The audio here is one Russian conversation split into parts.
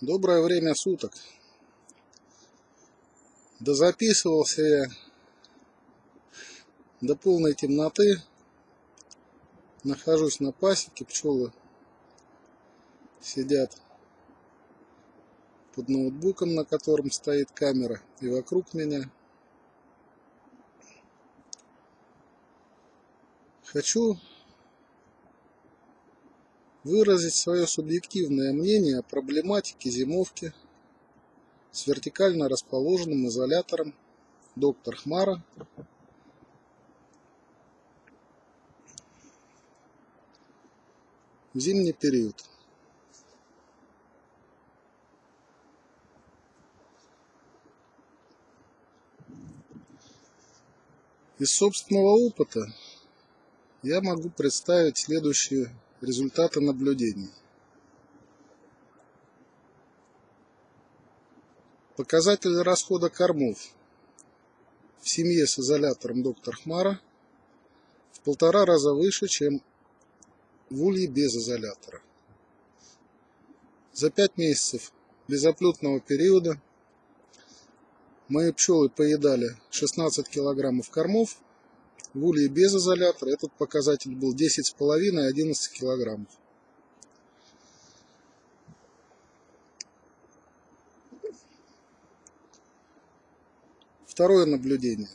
Доброе время суток. Дозаписывался я до полной темноты. Нахожусь на пасеке, пчелы сидят под ноутбуком, на котором стоит камера, и вокруг меня. Хочу выразить свое субъективное мнение о проблематике зимовки с вертикально расположенным изолятором доктор Хмара в зимний период. Из собственного опыта я могу представить следующие результаты наблюдений. Показатель расхода кормов в семье с изолятором доктор Хмара в полтора раза выше, чем в улье без изолятора. За пять месяцев безоплетного периода мои пчелы поедали 16 килограммов кормов в улье без изолятора этот показатель был 10,5 и 11 килограммов. Второе наблюдение.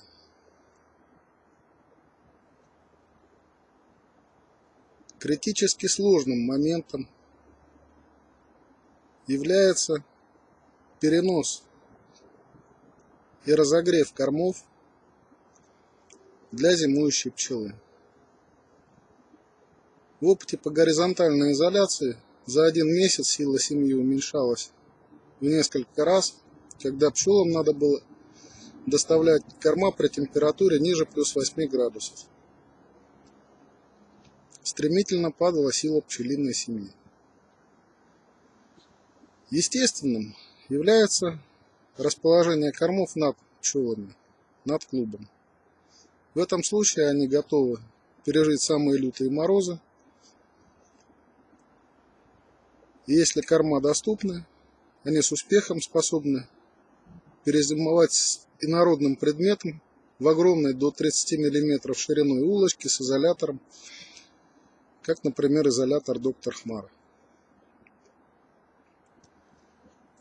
Критически сложным моментом является перенос и разогрев кормов для зимующей пчелы. В опыте по горизонтальной изоляции за один месяц сила семьи уменьшалась в несколько раз, когда пчелам надо было доставлять корма при температуре ниже плюс 8 градусов. Стремительно падала сила пчелиной семьи. Естественным является расположение кормов над пчелами, над клубом. В этом случае они готовы пережить самые лютые морозы. Если корма доступны, они с успехом способны перезимовать инородным предметом в огромной до 30 мм шириной улочке с изолятором, как, например, изолятор доктор Хмара.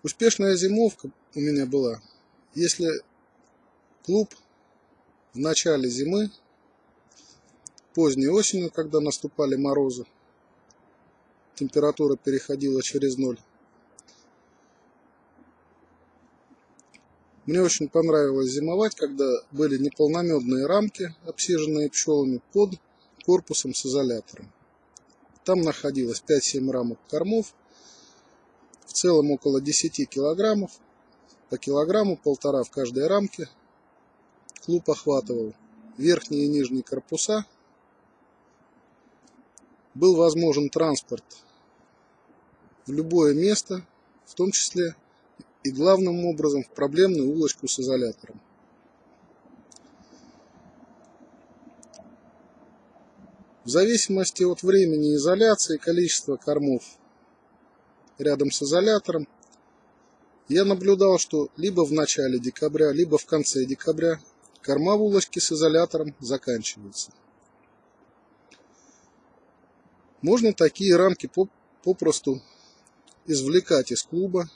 Успешная зимовка у меня была, если клуб в начале зимы, поздней осенью, когда наступали морозы, температура переходила через ноль. Мне очень понравилось зимовать, когда были неполномедные рамки, обсиженные пчелами под корпусом с изолятором. Там находилось 5-7 рамок кормов, в целом около 10 килограммов, по килограмму полтора в каждой рамке – Клуб охватывал верхние и нижние корпуса. Был возможен транспорт в любое место, в том числе и главным образом в проблемную улочку с изолятором. В зависимости от времени изоляции и количества кормов рядом с изолятором, я наблюдал, что либо в начале декабря, либо в конце декабря Корма в улочке с изолятором заканчивается. Можно такие рамки попросту извлекать из клуба.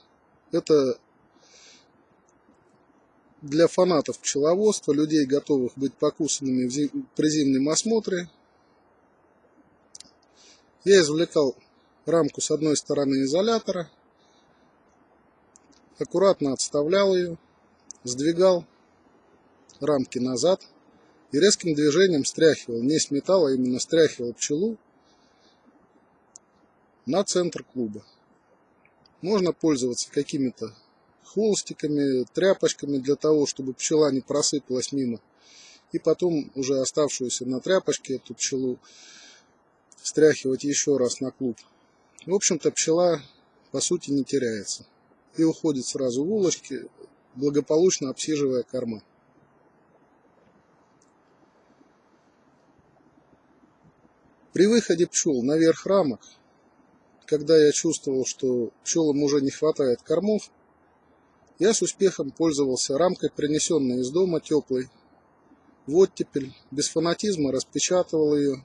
Это для фанатов пчеловодства, людей, готовых быть покусанными при зимнем осмотре. Я извлекал рамку с одной стороны изолятора, аккуратно отставлял ее, сдвигал рамки назад и резким движением стряхивал, не с металла, а именно стряхивал пчелу на центр клуба. Можно пользоваться какими-то холстиками, тряпочками для того, чтобы пчела не просыпалась мимо. И потом уже оставшуюся на тряпочке эту пчелу стряхивать еще раз на клуб. В общем-то пчела по сути не теряется и уходит сразу в улочки, благополучно обсиживая корма. При выходе пчел наверх рамок когда я чувствовал, что пчелам уже не хватает кормов, я с успехом пользовался рамкой, принесенной из дома теплой. В оттепель, без фанатизма распечатывал ее,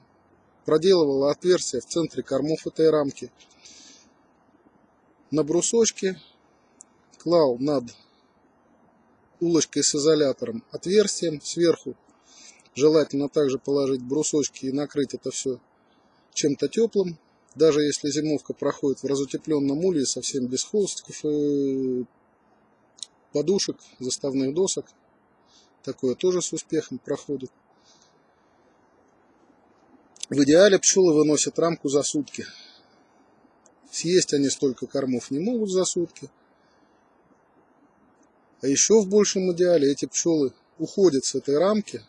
проделывал отверстие в центре кормов этой рамки. На брусочке клал над улочкой с изолятором отверстием сверху. Желательно также положить брусочки и накрыть это все чем-то теплым. Даже если зимовка проходит в разутепленном улье, совсем без холстиков и подушек, заставных досок. Такое тоже с успехом проходит. В идеале пчелы выносят рамку за сутки. Съесть они столько кормов не могут за сутки. А еще в большем идеале эти пчелы уходят с этой рамки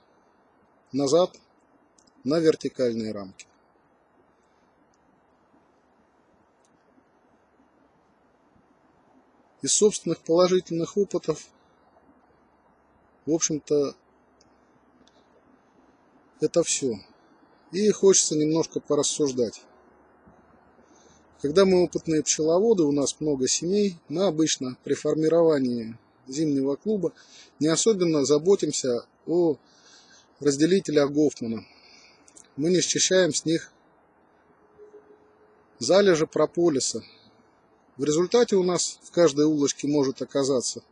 назад на вертикальные рамки. Из собственных положительных опытов, в общем-то, это все. И хочется немножко порассуждать. Когда мы опытные пчеловоды, у нас много семей, мы обычно при формировании зимнего клуба не особенно заботимся о разделителях Гофмана. Мы не счищаем с них залежи прополиса, в результате у нас в каждой улочке может оказаться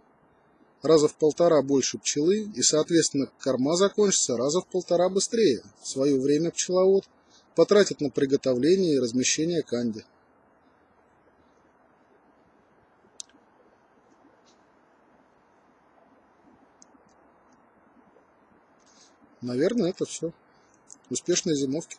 раза в полтора больше пчелы, и, соответственно, корма закончится раза в полтора быстрее. В свое время пчеловод потратит на приготовление и размещение канди. Наверное, это все. Успешной зимовки.